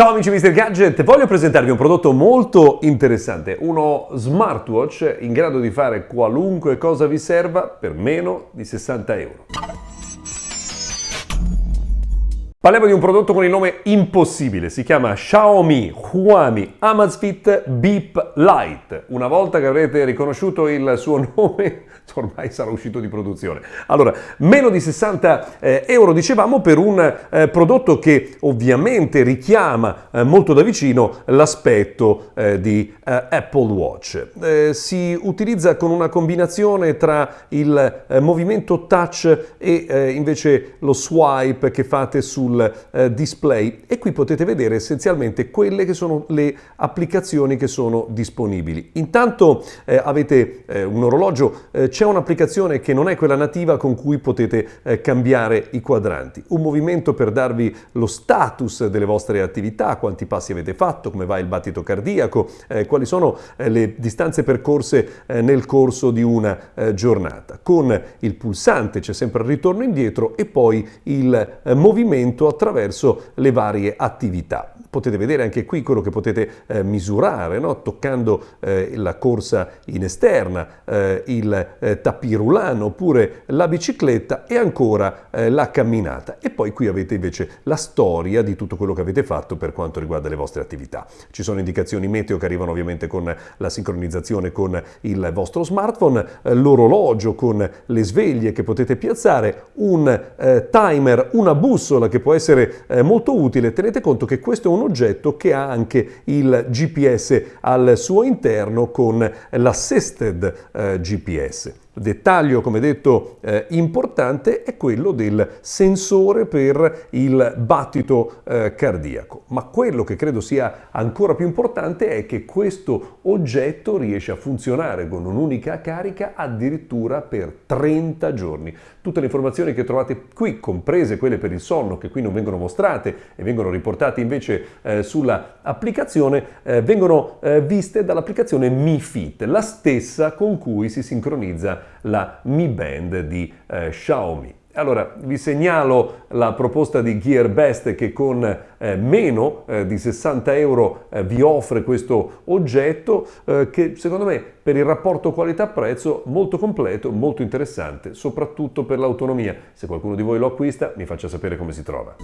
Ciao amici Mr. Gadget, voglio presentarvi un prodotto molto interessante, uno smartwatch in grado di fare qualunque cosa vi serva per meno di 60 euro. Parliamo di un prodotto con il nome impossibile, si chiama Xiaomi Huami Amazfit Beep Lite. Una volta che avrete riconosciuto il suo nome, ormai sarà uscito di produzione. Allora, meno di 60 eh, euro dicevamo per un eh, prodotto che ovviamente richiama eh, molto da vicino l'aspetto eh, di eh, Apple Watch. Eh, si utilizza con una combinazione tra il movimento touch e invece lo swipe che fate sul sul eh, display e qui potete vedere essenzialmente quelle che sono le applicazioni che sono disponibili. Intanto eh, avete eh, un orologio, eh, c'è un'applicazione che non è quella nativa con cui potete eh, cambiare i quadranti, un movimento per darvi lo status delle vostre attività, quanti passi avete fatto, come va il battito cardiaco, eh, quali sono le distanze percorse nel corso di una giornata. Con il pulsante c'è sempre il ritorno indietro e poi il movimento movimento attraverso le varie attività. Potete vedere anche qui quello che potete eh, misurare, no? toccando eh, la corsa in esterna, eh, il eh, tapirulano oppure la bicicletta e ancora eh, la camminata. E poi qui avete invece la storia di tutto quello che avete fatto per quanto riguarda le vostre attività. Ci sono indicazioni meteo che arrivano ovviamente con la sincronizzazione con il vostro smartphone, eh, l'orologio con le sveglie che potete piazzare, un timer, una bussola che può può essere eh, molto utile. Tenete conto che questo è un oggetto che ha anche il GPS al suo interno con l'assisted eh, GPS. Dettaglio, come detto, eh, importante è quello del sensore per il battito eh, cardiaco. Ma quello che credo sia ancora più importante è che questo oggetto riesce a funzionare con un'unica carica addirittura per 30 giorni. Tutte le informazioni che trovate qui, comprese quelle per il sonno, che qui non vengono mostrate e vengono riportate invece eh, sulla applicazione, eh, vengono eh, viste dall'applicazione Mi Fit, la stessa con cui si sincronizza la Mi Band di eh, Xiaomi. Allora, vi segnalo la proposta di GearBest che con eh, meno eh, di 60 euro eh, vi offre questo oggetto eh, che secondo me per il rapporto qualità-prezzo molto completo, molto interessante, soprattutto per l'autonomia. Se qualcuno di voi lo acquista mi faccia sapere come si trova.